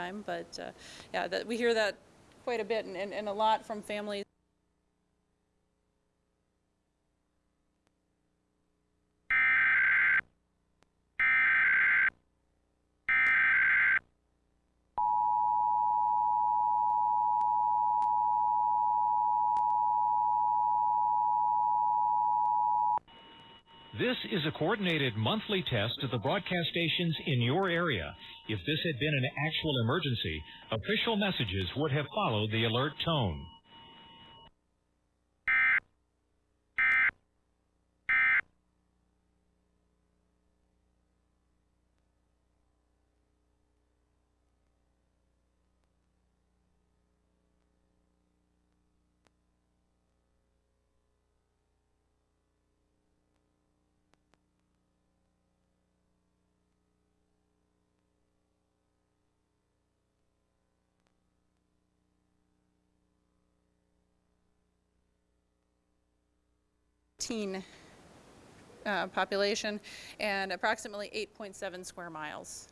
time, but uh, yeah, that, we hear that quite a bit and, and and a lot from families. This is a coordinated monthly test of the broadcast stations in your area. If this had been an actual emergency, official messages would have followed the alert tone. Uh, population and approximately 8.7 square miles.